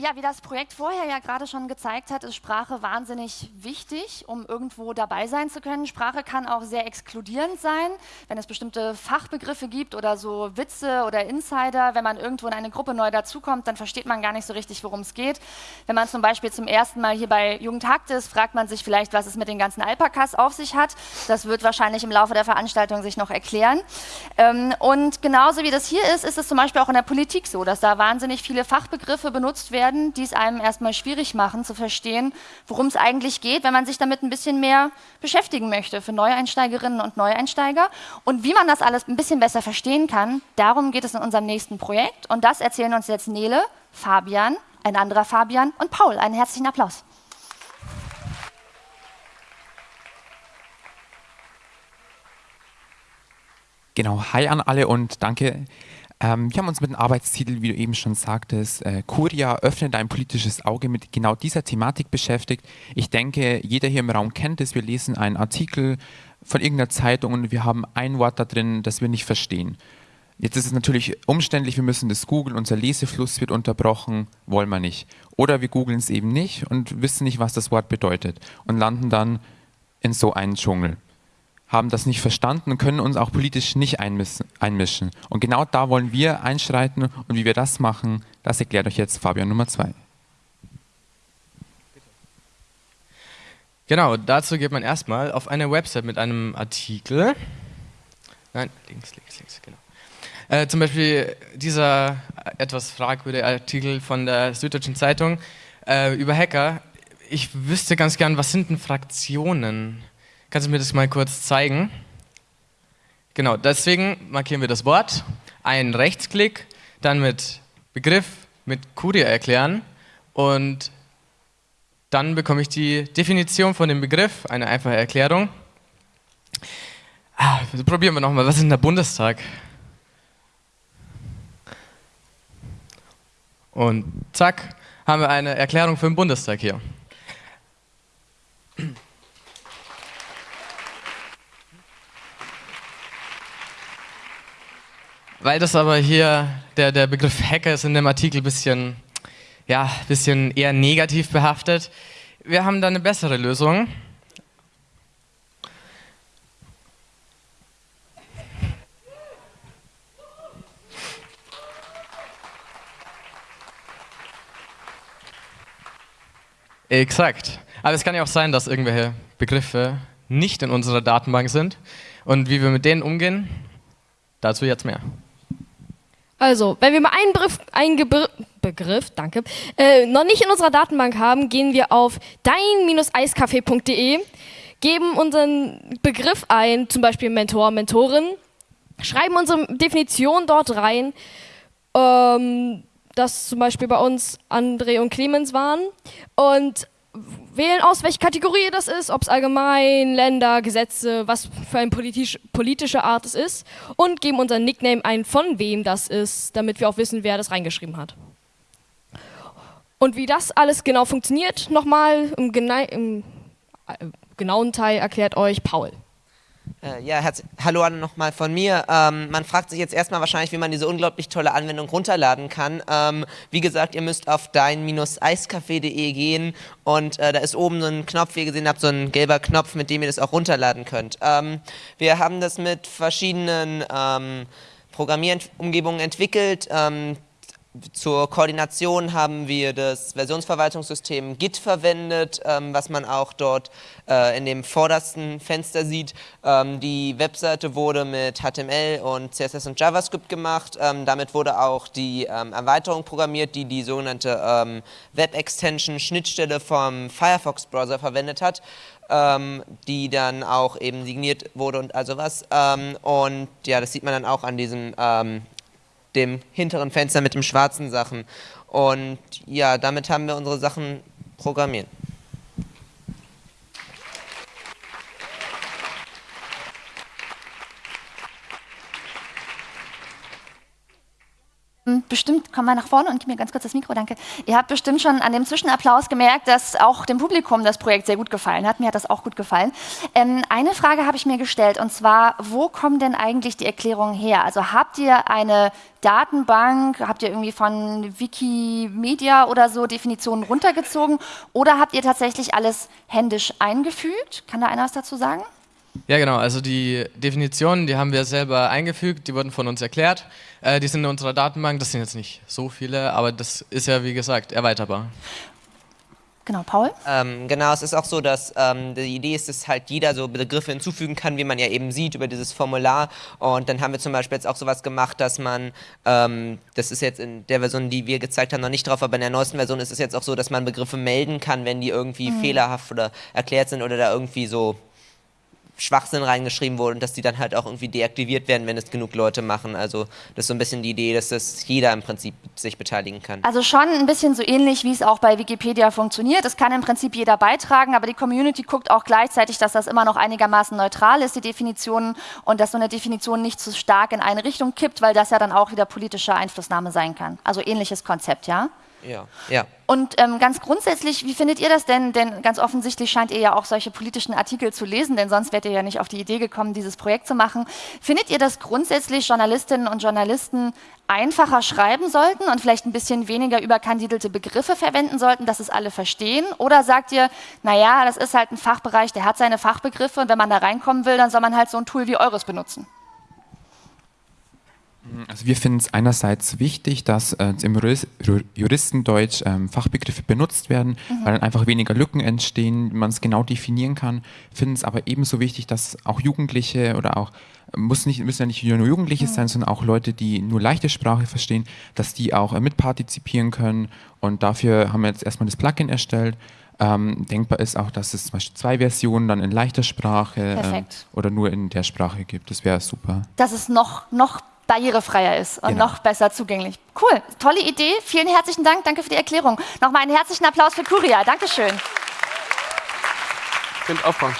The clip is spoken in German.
Ja, wie das Projekt vorher ja gerade schon gezeigt hat, ist Sprache wahnsinnig wichtig, um irgendwo dabei sein zu können. Sprache kann auch sehr exkludierend sein, wenn es bestimmte Fachbegriffe gibt oder so Witze oder Insider. Wenn man irgendwo in eine Gruppe neu dazukommt, dann versteht man gar nicht so richtig, worum es geht. Wenn man zum Beispiel zum ersten Mal hier bei Jugendhakt ist, fragt man sich vielleicht, was es mit den ganzen Alpakas auf sich hat. Das wird wahrscheinlich im Laufe der Veranstaltung sich noch erklären. Ähm, und genauso wie das hier ist, ist es zum Beispiel auch in der Politik so, dass da wahnsinnig viele Fachbegriffe benutzt werden werden, die es einem erstmal schwierig machen zu verstehen, worum es eigentlich geht, wenn man sich damit ein bisschen mehr beschäftigen möchte für Neueinsteigerinnen und Neueinsteiger. Und wie man das alles ein bisschen besser verstehen kann, darum geht es in unserem nächsten Projekt. Und das erzählen uns jetzt Nele, Fabian, ein anderer Fabian und Paul. Einen herzlichen Applaus. Genau, hi an alle und danke ähm, wir haben uns mit dem Arbeitstitel, wie du eben schon sagtest, äh, Curia öffnet ein politisches Auge mit genau dieser Thematik beschäftigt. Ich denke, jeder hier im Raum kennt es. Wir lesen einen Artikel von irgendeiner Zeitung und wir haben ein Wort da drin, das wir nicht verstehen. Jetzt ist es natürlich umständlich, wir müssen das googeln, unser Lesefluss wird unterbrochen, wollen wir nicht. Oder wir googeln es eben nicht und wissen nicht, was das Wort bedeutet und landen dann in so einen Dschungel haben das nicht verstanden und können uns auch politisch nicht einmischen. Und genau da wollen wir einschreiten und wie wir das machen, das erklärt euch jetzt Fabian Nummer zwei. Genau, dazu geht man erstmal auf eine Website mit einem Artikel. Nein, links, links, links, genau. Äh, zum Beispiel dieser etwas fragwürdige Artikel von der Süddeutschen Zeitung äh, über Hacker. Ich wüsste ganz gern, was sind denn Fraktionen? Kannst du mir das mal kurz zeigen? Genau, deswegen markieren wir das Wort, einen Rechtsklick, dann mit Begriff, mit Curia erklären und dann bekomme ich die Definition von dem Begriff, eine einfache Erklärung. Ah, probieren wir nochmal, was ist denn der Bundestag? Und zack, haben wir eine Erklärung für den Bundestag hier. Weil das aber hier, der, der Begriff Hacker ist in dem Artikel ein bisschen, ja, bisschen eher negativ behaftet. Wir haben da eine bessere Lösung. Exakt. Aber es kann ja auch sein, dass irgendwelche Begriffe nicht in unserer Datenbank sind. Und wie wir mit denen umgehen, dazu jetzt mehr. Also, wenn wir mal einen Begriff, einen Gebr Begriff danke, äh, noch nicht in unserer Datenbank haben, gehen wir auf dein-eiscafé.de, geben unseren Begriff ein, zum Beispiel Mentor, Mentorin, schreiben unsere Definition dort rein, ähm, dass zum Beispiel bei uns André und Clemens waren und wählen aus, welche Kategorie das ist, ob es allgemein, Länder, Gesetze, was für eine politisch, politische Art es ist und geben unseren Nickname ein, von wem das ist, damit wir auch wissen, wer das reingeschrieben hat. Und wie das alles genau funktioniert, nochmal im, im äh, genauen Teil erklärt euch Paul. Äh, ja, hallo nochmal von mir. Ähm, man fragt sich jetzt erstmal wahrscheinlich, wie man diese unglaublich tolle Anwendung runterladen kann. Ähm, wie gesagt, ihr müsst auf dein-eiscafé.de gehen und äh, da ist oben so ein Knopf, wie ihr gesehen habt, so ein gelber Knopf, mit dem ihr das auch runterladen könnt. Ähm, wir haben das mit verschiedenen ähm, Programmierumgebungen entwickelt. Zur Koordination haben wir das Versionsverwaltungssystem Git verwendet, ähm, was man auch dort äh, in dem vordersten Fenster sieht. Ähm, die Webseite wurde mit HTML und CSS und JavaScript gemacht. Ähm, damit wurde auch die ähm, Erweiterung programmiert, die die sogenannte ähm, Web-Extension-Schnittstelle vom Firefox-Browser verwendet hat. Ähm, die dann auch eben signiert wurde und also was. und ja, das sieht man dann auch an diesem dem hinteren Fenster mit den schwarzen Sachen. Und ja, damit haben wir unsere Sachen programmiert. Bestimmt, komm mal nach vorne und gib mir ganz kurz das Mikro, danke. Ihr habt bestimmt schon an dem Zwischenapplaus gemerkt, dass auch dem Publikum das Projekt sehr gut gefallen hat. Mir hat das auch gut gefallen. Ähm, eine Frage habe ich mir gestellt und zwar, wo kommen denn eigentlich die Erklärungen her? Also habt ihr eine Datenbank, habt ihr irgendwie von Wikimedia oder so Definitionen runtergezogen oder habt ihr tatsächlich alles händisch eingefügt? Kann da einer was dazu sagen? Ja, genau. Also die Definitionen, die haben wir selber eingefügt, die wurden von uns erklärt. Äh, die sind in unserer Datenbank. Das sind jetzt nicht so viele, aber das ist ja, wie gesagt, erweiterbar. Genau, Paul? Ähm, genau, es ist auch so, dass ähm, die Idee ist, dass halt jeder so Begriffe hinzufügen kann, wie man ja eben sieht über dieses Formular. Und dann haben wir zum Beispiel jetzt auch sowas gemacht, dass man, ähm, das ist jetzt in der Version, die wir gezeigt haben, noch nicht drauf, aber in der neuesten Version ist es jetzt auch so, dass man Begriffe melden kann, wenn die irgendwie mhm. fehlerhaft oder erklärt sind oder da irgendwie so Schwachsinn reingeschrieben wurde und dass die dann halt auch irgendwie deaktiviert werden, wenn es genug Leute machen. Also das ist so ein bisschen die Idee, dass das jeder im Prinzip sich beteiligen kann. Also schon ein bisschen so ähnlich, wie es auch bei Wikipedia funktioniert. Es kann im Prinzip jeder beitragen, aber die Community guckt auch gleichzeitig, dass das immer noch einigermaßen neutral ist, die Definitionen, und dass so eine Definition nicht zu stark in eine Richtung kippt, weil das ja dann auch wieder politische Einflussnahme sein kann. Also ähnliches Konzept, ja? Ja. ja. Und ähm, ganz grundsätzlich, wie findet ihr das denn? Denn ganz offensichtlich scheint ihr ja auch solche politischen Artikel zu lesen, denn sonst wärt ihr ja nicht auf die Idee gekommen, dieses Projekt zu machen. Findet ihr, dass grundsätzlich Journalistinnen und Journalisten einfacher schreiben sollten und vielleicht ein bisschen weniger überkandidelte Begriffe verwenden sollten, dass es alle verstehen? Oder sagt ihr, naja, das ist halt ein Fachbereich, der hat seine Fachbegriffe und wenn man da reinkommen will, dann soll man halt so ein Tool wie eures benutzen? Also wir finden es einerseits wichtig, dass äh, im Juristendeutsch ähm, Fachbegriffe benutzt werden, mhm. weil dann einfach weniger Lücken entstehen, man es genau definieren kann. Finden es aber ebenso wichtig, dass auch Jugendliche oder auch muss nicht, müssen ja nicht nur Jugendliche mhm. sein, sondern auch Leute, die nur leichte Sprache verstehen, dass die auch äh, mitpartizipieren können. Und dafür haben wir jetzt erstmal das Plugin erstellt. Ähm, denkbar ist auch, dass es zum Beispiel zwei Versionen dann in leichter Sprache ähm, oder nur in der Sprache gibt. Das wäre super. Das ist noch, noch barrierefreier ist und genau. noch besser zugänglich. Cool, tolle Idee. Vielen herzlichen Dank. Danke für die Erklärung. Nochmal einen herzlichen Applaus für Kuria. Dankeschön. Könnt aufbauen.